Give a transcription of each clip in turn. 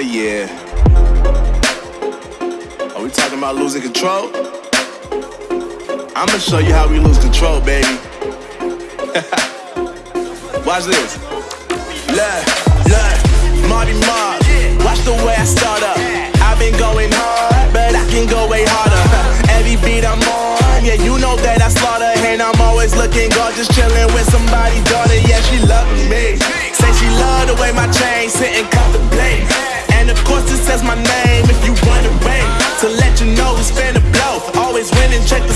Yeah. Are we talking about losing control? I'ma show you how we lose control, baby. Watch this. Look, look, Marty Mark. Watch the way I start up. I've been going hard, but I can go way harder. Every beat I'm on, yeah, you know that I slaughter. And I'm always looking gorgeous, chilling with somebody's daughter. Yeah, she loving me. Say she love the way my chain sitting, cut the. And of course, it says my name if you wondering. To let you know who's finna blow. Always winning, check the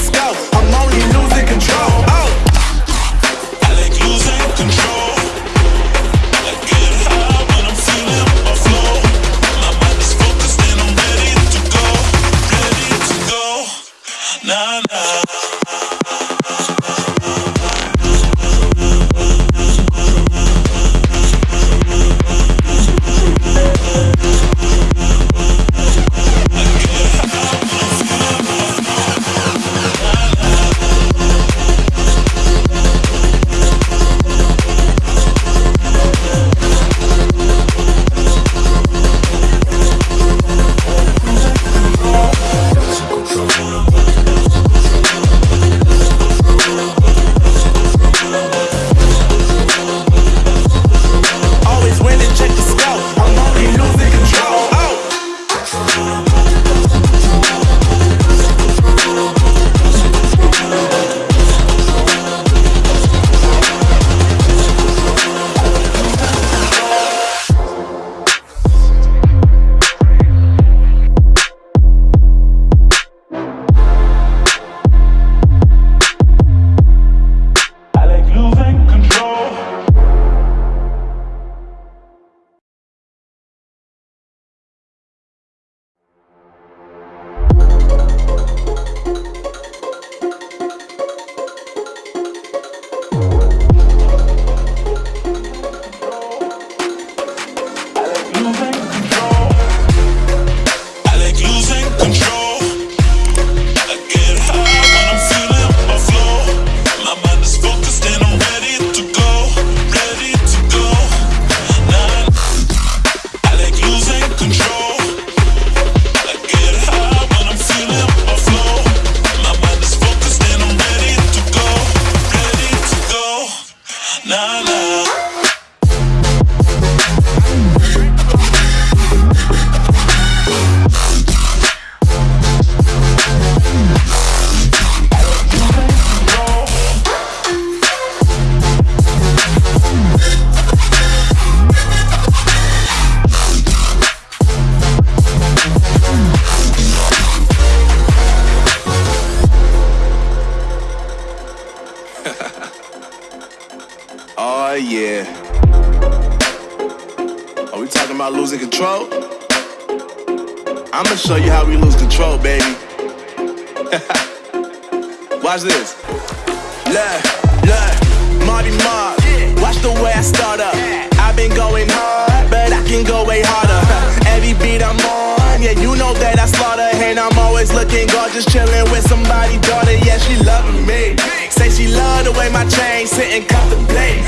yeah. Are we talking about losing control? I'ma show you how we lose control, baby. Watch this. Look, look, Marty Mark. Watch the way I start up. I've been going hard, but I can go way harder. Every beat I'm on, yeah, you know that I slaughter. And I'm always looking gorgeous, chilling with somebody's daughter. Yeah, she loving me. Say she love the way my chain sit and contemplate.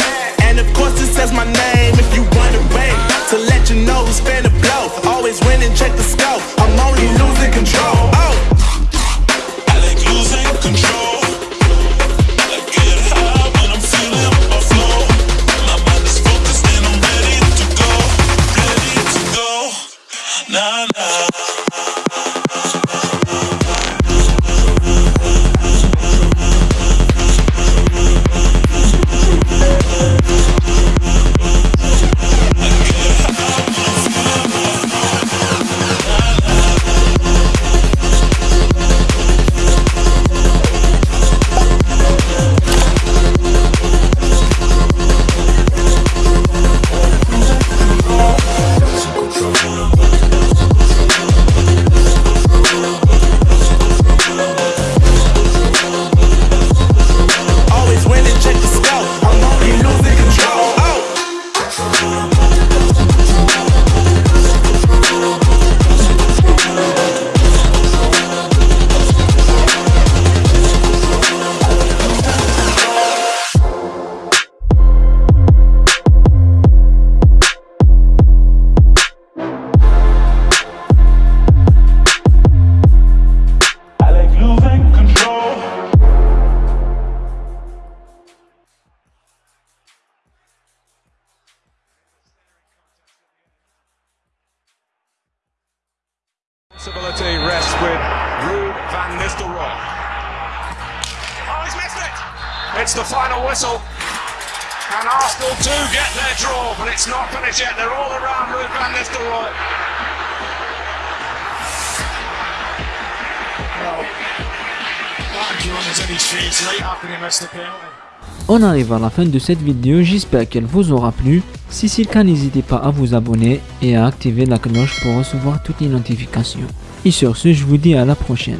With Ruud van Nistelrooy. Oh, he's missed it! It's the final whistle. And Arsenal do get their draw, but it's not finished yet. They're all around Ruud van Nistelrooy. Well, Mark is on his feet late after he missed the penalty. On arrive à la fin de cette vidéo, j'espère qu'elle vous aura plu. Si c'est le cas, n'hésitez pas à vous abonner et à activer la cloche pour recevoir toutes les notifications. Et sur ce, je vous dis à la prochaine.